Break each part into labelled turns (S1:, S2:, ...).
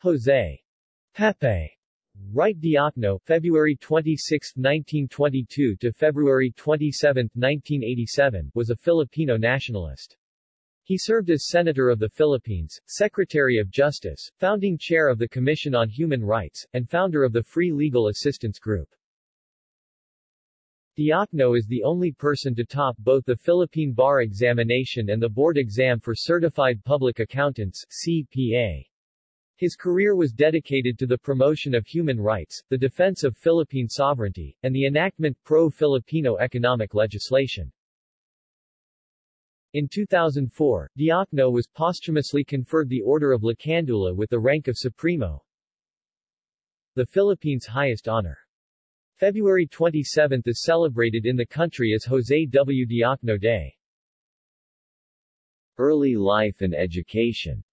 S1: Jose Pepe Wright Diokno, February 26, 1922 to February 27, 1987, was a Filipino nationalist. He served as Senator of the Philippines, Secretary of Justice, founding chair of the Commission on Human Rights, and founder of the Free Legal Assistance Group. Diokno is the only person to top both the Philippine Bar Examination and the Board Exam for Certified Public Accountants CPA. His career was dedicated to the promotion of human rights, the defense of Philippine sovereignty, and the enactment pro-Filipino economic legislation. In 2004, Diokno was posthumously conferred the Order of Lacandula with the rank of Supremo, the Philippines' highest honor. February 27 is celebrated in the country as Jose W. Diokno Day. Early life and education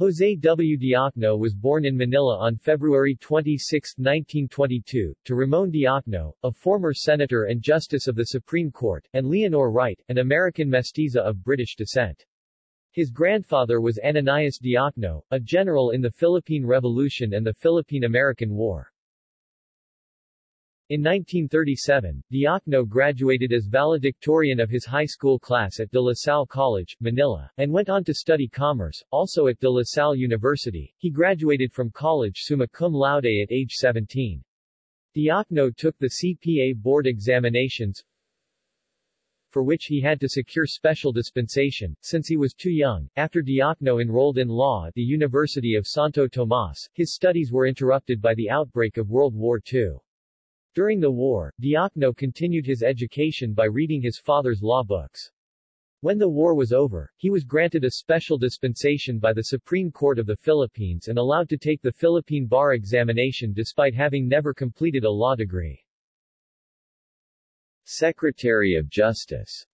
S1: Jose W. Diokno was born in Manila on February 26, 1922, to Ramon Diokno, a former senator and justice of the Supreme Court, and Leonor Wright, an American mestiza of British descent. His grandfather was Ananias Diokno, a general in the Philippine Revolution and the Philippine-American War. In 1937, Diokno graduated as valedictorian of his high school class at De La Salle College, Manila, and went on to study commerce, also at De La Salle University. He graduated from college summa cum laude at age 17. Diokno took the CPA board examinations, for which he had to secure special dispensation, since he was too young. After Diokno enrolled in law at the University of Santo Tomas, his studies were interrupted by the outbreak of World War II. During the war, Diokno continued his education by reading his father's law books. When the war was over, he was granted a special dispensation by the Supreme Court of the Philippines and allowed to take the Philippine bar examination despite having never completed a law degree. Secretary of Justice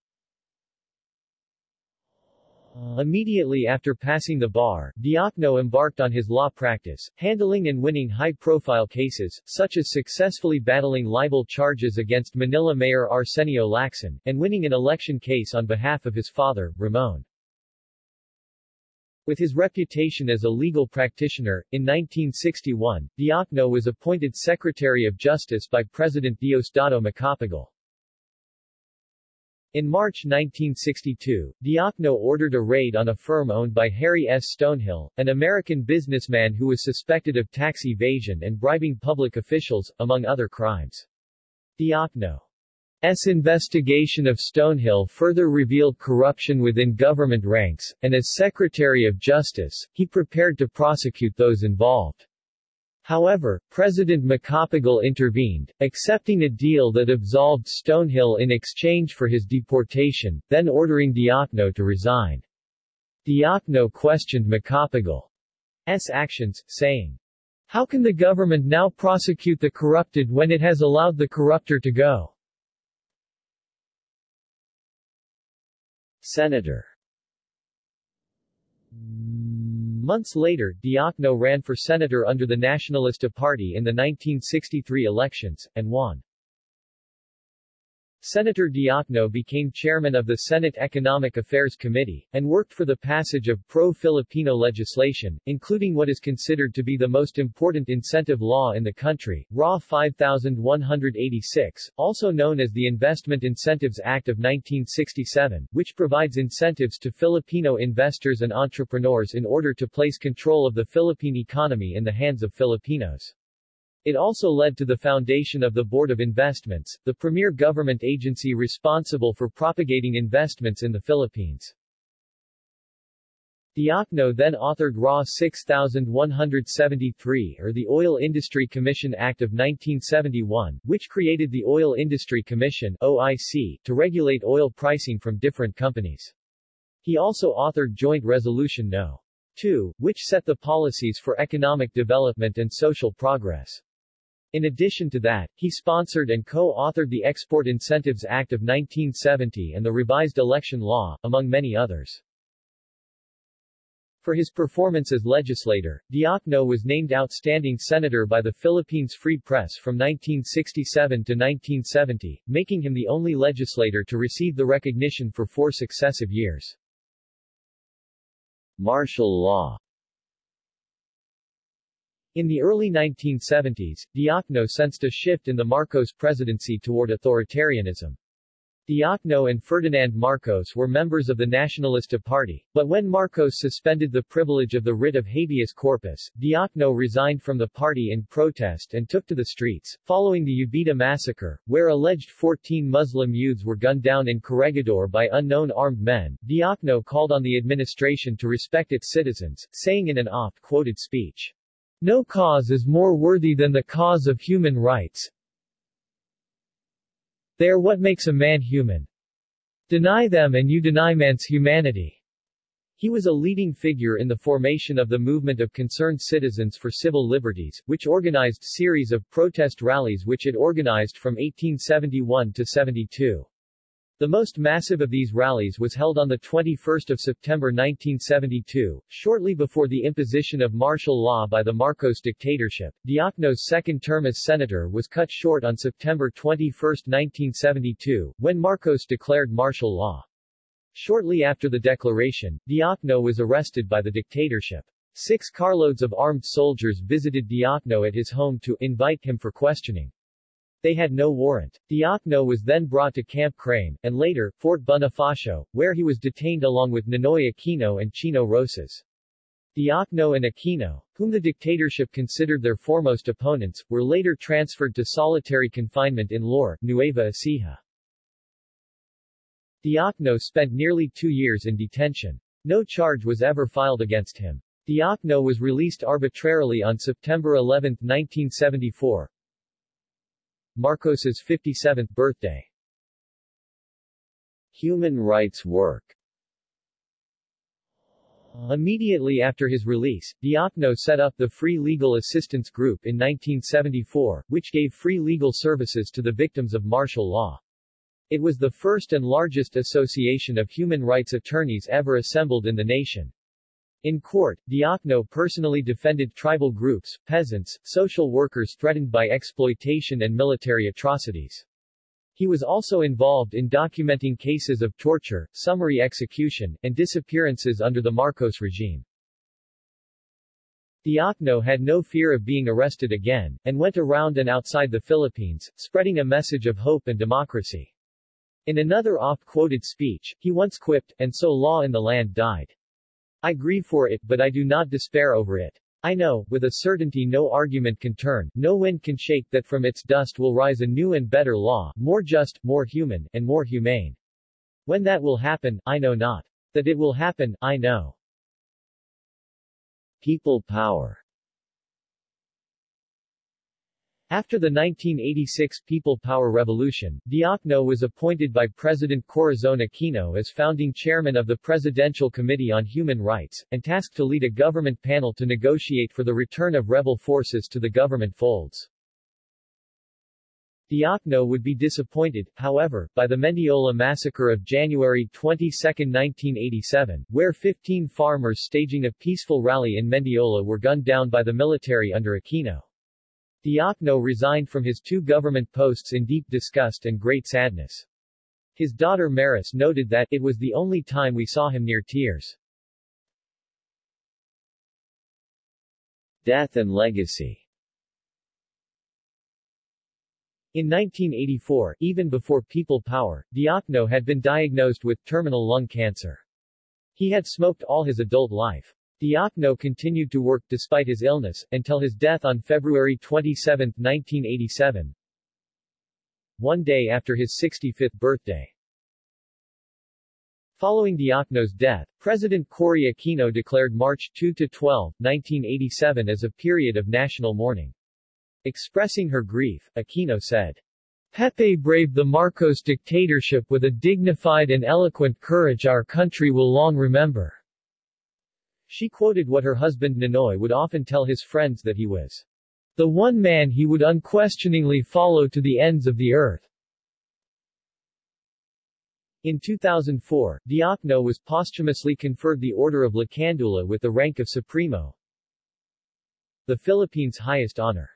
S1: Uh, immediately after passing the bar, Diokno embarked on his law practice, handling and winning high-profile cases, such as successfully battling libel charges against Manila Mayor Arsenio Lacson, and winning an election case on behalf of his father, Ramon. With his reputation as a legal practitioner, in 1961, Diokno was appointed Secretary of Justice by President Diosdado Macapagal. In March 1962, Diokno ordered a raid on a firm owned by Harry S. Stonehill, an American businessman who was suspected of tax evasion and bribing public officials, among other crimes. Diokno's investigation of Stonehill further revealed corruption within government ranks, and as Secretary of Justice, he prepared to prosecute those involved. However, President Macapagal intervened, accepting a deal that absolved Stonehill in exchange for his deportation, then ordering Diokno to resign. Diokno questioned Macapagal's actions, saying, How can the government now prosecute the corrupted when it has allowed the corruptor to go? Senator Months later, Diokno ran for senator under the Nacionalista Party in the 1963 elections, and won. Senator Diokno became chairman of the Senate Economic Affairs Committee, and worked for the passage of pro-Filipino legislation, including what is considered to be the most important incentive law in the country, RA 5186, also known as the Investment Incentives Act of 1967, which provides incentives to Filipino investors and entrepreneurs in order to place control of the Philippine economy in the hands of Filipinos. It also led to the foundation of the Board of Investments, the premier government agency responsible for propagating investments in the Philippines. Diokno then authored RA 6173 or the Oil Industry Commission Act of 1971, which created the Oil Industry Commission OIC, to regulate oil pricing from different companies. He also authored Joint Resolution No. 2, which set the policies for economic development and social progress. In addition to that, he sponsored and co-authored the Export Incentives Act of 1970 and the revised election law, among many others. For his performance as legislator, Diokno was named Outstanding Senator by the Philippines Free Press from 1967 to 1970, making him the only legislator to receive the recognition for four successive years. Martial law In the early 1970s, Diokno sensed a shift in the Marcos presidency toward authoritarianism. Diokno and Ferdinand Marcos were members of the Nacionalista Party, but when Marcos suspended the privilege of the writ of habeas corpus, Diokno resigned from the party in protest and took to the streets, following the Jabidah massacre, where alleged 14 Muslim youths were gunned down in Corregidor by unknown armed men. Diokno called on the administration to respect its citizens, saying in an oft-quoted speech, No cause is more worthy than the cause of human rights, they are what makes a man human. Deny them and you deny man's humanity. He was a leading figure in the formation of the movement of Concerned Citizens for Civil Liberties, which organized series of protest rallies which it organized from 1871 to 72. The most massive of these rallies was held on 21 September 1972, shortly before the imposition of martial law by the Marcos dictatorship. Diokno's second term as senator was cut short on September 21, 1972, when Marcos declared martial law. Shortly after the declaration, Diokno was arrested by the dictatorship. Six carloads of armed soldiers visited Diokno at his home to invite him for questioning. They had no warrant. Diokno was then brought to Camp Crame, and later, Fort Bonifacio, where he was detained along with Ninoy Aquino and Chino Roces. Diokno and Aquino, whom the dictatorship considered their foremost opponents, were later transferred to solitary confinement in Laur, Nueva Ecija. Diokno spent nearly two years in detention. No charge was ever filed against him. Diokno was released arbitrarily on September 11, 1974, Marcos's 57th birthday. Human rights work Immediately after his release, Diokno set up the Free Legal Assistance Group in 1974, which gave free legal services to the victims of martial law. It was the first and largest association of human rights attorneys ever assembled in the nation. In court, Diokno personally defended tribal groups, peasants, social workers threatened by exploitation and military atrocities. He was also involved in documenting cases of torture, summary execution, and disappearances under the Marcos regime. Diokno had no fear of being arrested again, and went around and outside the Philippines, spreading a message of hope and democracy. In another oft-quoted speech, he once quipped, and so law in the land died. I grieve for it, but I do not despair over it. I know, with a certainty no argument can turn, no wind can shake that from its dust will rise a new and better law, more just, more human, and more humane. When that will happen, I know not. That it will happen, I know. People power after the 1986 People Power Revolution, Diokno was appointed by President Corazon Aquino as founding chairman of the Presidential Committee on Human Rights, and tasked to lead a government panel to negotiate for the return of rebel forces to the government folds. Diokno would be disappointed, however, by the Mendiola massacre of January 22, 1987, where 15 farmers staging a peaceful rally in Mendiola were gunned down by the military under Aquino. Diokno resigned from his two government posts in deep disgust and great sadness. His daughter Maris noted that, it was the only time we saw him near tears. Death and legacy In 1984, even before People Power, Diokno had been diagnosed with terminal lung cancer. He had smoked all his adult life. Diokno continued to work despite his illness, until his death on February 27, 1987, one day after his 65th birthday. Following Diokno's death, President Cory Aquino declared March 2-12, 1987 as a period of national mourning. Expressing her grief, Aquino said, Pepe braved the Marcos dictatorship with a dignified and eloquent courage our country will long remember. She quoted what her husband Ninoy would often tell his friends that he was the one man he would unquestioningly follow to the ends of the earth. In 2004, Diokno was posthumously conferred the Order of Lacandula with the rank of Supremo, the Philippines' highest honor.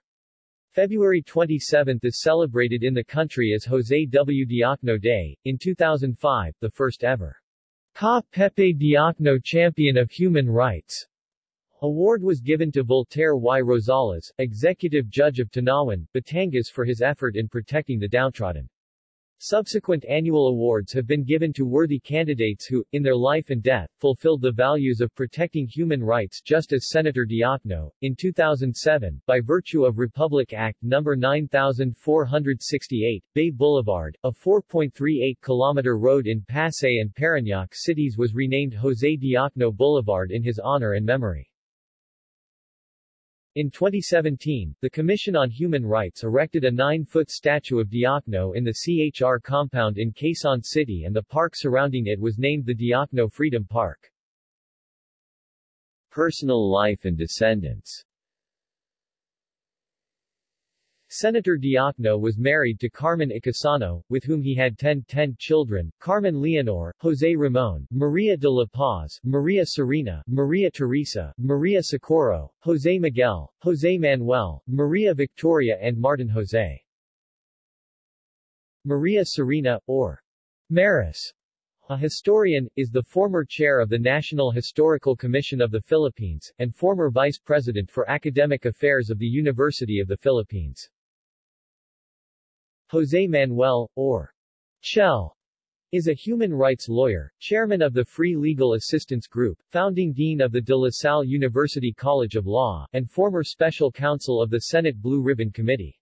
S1: February 27 is celebrated in the country as Jose W. Diokno Day, in 2005, the first ever Ka Pepe Diokno Champion of Human Rights Award was given to Voltaire Y. Rosales, executive judge of Tanauan, Batangas for his effort in protecting the downtrodden. Subsequent annual awards have been given to worthy candidates who, in their life and death, fulfilled the values of protecting human rights just as Senator Diokno, in 2007, by virtue of Republic Act No. 9468, Bay Boulevard, a 4.38-kilometer road in Pasay and Parañaque cities was renamed Jose Diokno Boulevard in his honor and memory. In 2017, the Commission on Human Rights erected a nine-foot statue of Diokno in the CHR compound in Quezon City and the park surrounding it was named the Diokno Freedom Park. Personal life and descendants Senator Diokno was married to Carmen Icasiano, with whom he had 10 10 children, Carmen Leonor, Jose Ramon, Maria de la Paz, Maria Serena, Maria Teresa, Maria Socorro, Jose Miguel, Jose Manuel, Maria Victoria and Martin Jose. Maria Serena, or Maris, a historian, is the former chair of the National Historical Commission of the Philippines, and former vice president for academic affairs of the University of the Philippines. Jose Manuel, or Chel, is a human rights lawyer, chairman of the Free Legal Assistance Group, founding dean of the De La Salle University College of Law, and former special counsel of the Senate Blue Ribbon Committee.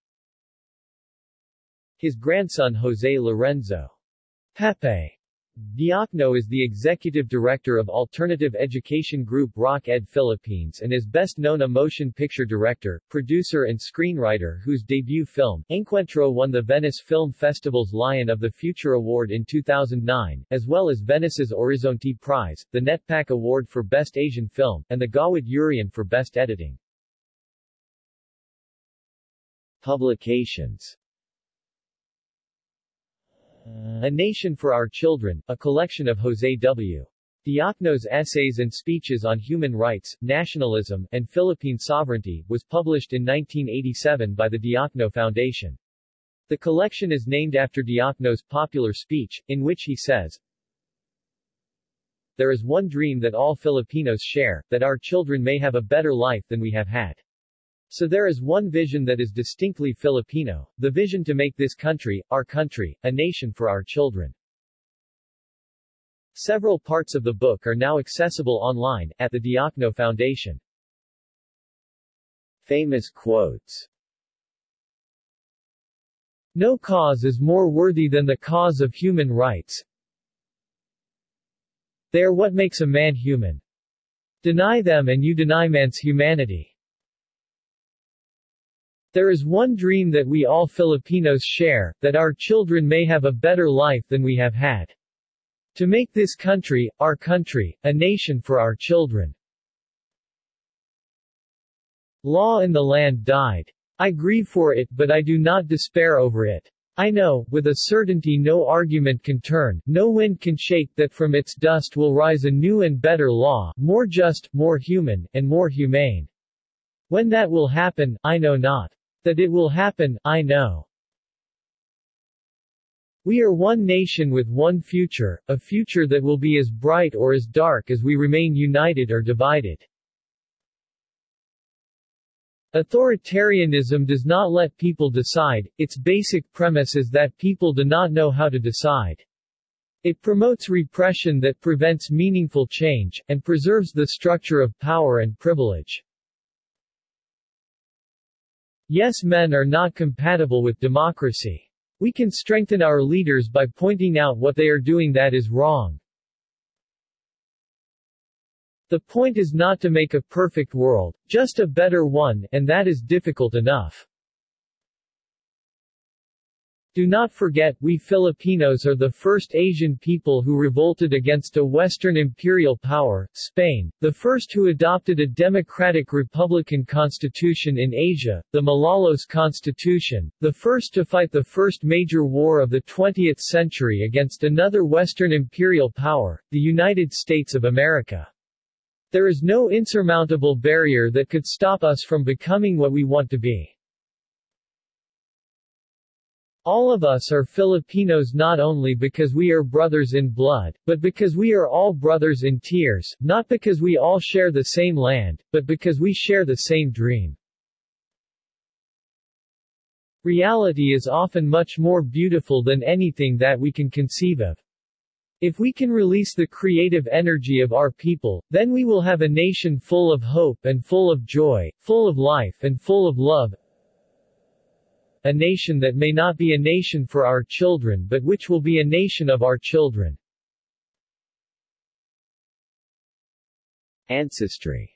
S1: His grandson Jose Lorenzo Pepe Diokno is the executive director of alternative education group RockEd Philippines and is best known a motion picture director, producer and screenwriter whose debut film, Engkwentro won the Venice Film Festival's Lion of the Future Award in 2009, as well as Venice's Orizzonti Prize, the NETPAC Award for Best Asian Film, and the Gawad Urian for Best Editing. Publications Uh, a Nation for Our Children, a collection of Jose W. Diokno's essays and speeches on human rights, nationalism, and Philippine sovereignty, was published in 1987 by the Diokno Foundation. The collection is named after Diokno's popular speech, in which he says, There is one dream that all Filipinos share, that our children may have a better life than we have had. So there is one vision that is distinctly Filipino, the vision to make this country, our country, a nation for our children. Several parts of the book are now accessible online, at the Diokno Foundation. Famous quotes No cause is more worthy than the cause of human rights. They are what makes a man human. Deny them and you deny man's humanity. There is one dream that we all Filipinos share, that our children may have a better life than we have had. To make this country, our country, a nation for our children. Law in the land died. I grieve for it, but I do not despair over it. I know, with a certainty no argument can turn, no wind can shake, that from its dust will rise a new and better law, more just, more human, and more humane. When that will happen, I know not. That it will happen, I know. We are one nation with one future, a future that will be as bright or as dark as we remain united or divided. Authoritarianism does not let people decide, its basic premise is that people do not know how to decide. It promotes repression that prevents meaningful change, and preserves the structure of power and privilege. Yes men are not compatible with democracy. We can strengthen our leaders by pointing out what they are doing that is wrong. The point is not to make a perfect world, just a better one, and that is difficult enough. Do not forget, we Filipinos are the first Asian people who revolted against a Western imperial power, Spain, the first who adopted a democratic republican constitution in Asia, the Malolos Constitution, the first to fight the first major war of the 20th century against another Western imperial power, the United States of America. There is no insurmountable barrier that could stop us from becoming what we want to be. All of us are Filipinos not only because we are brothers in blood, but because we are all brothers in tears, not because we all share the same land, but because we share the same dream. Reality is often much more beautiful than anything that we can conceive of. If we can release the creative energy of our people, then we will have a nation full of hope and full of joy, full of life and full of love, a nation that may not be a nation for our children but which will be a nation of our children. Ancestry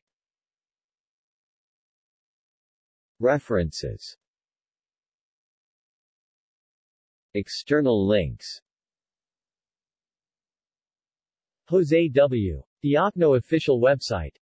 S1: References External links Jose W. Diokno official website